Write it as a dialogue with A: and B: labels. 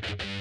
A: Bye.